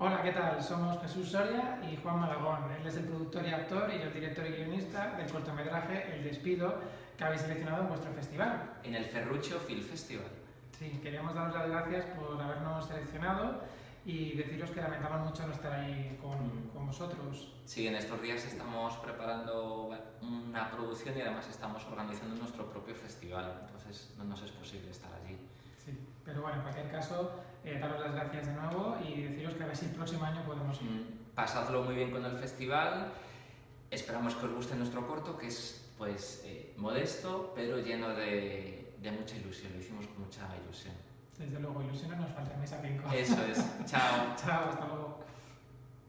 Hola, ¿qué tal? Somos Jesús Soria y Juan Malagón. Él es el productor y actor y yo el director y guionista del cortometraje El Despido que habéis seleccionado en vuestro festival. En el Ferruccio Film Festival. Sí, queríamos daros las gracias por habernos seleccionado y deciros que lamentamos mucho no estar ahí con, con vosotros. Sí, en estos días estamos preparando una producción y además estamos organizando nuestro propio festival, entonces no nos es posible estar allí. Sí, pero bueno, en cualquier caso, eh, daros las gracias de nuevo y deciros que a ver si el próximo año podemos ir. Mm, Pasadlo muy bien con el festival, esperamos que os guste nuestro corto, que es pues eh, modesto, pero lleno de, de mucha ilusión, lo hicimos con mucha ilusión. Desde luego, ilusiones nos faltan, mesa 5. Eso es, chao. Chao, hasta luego.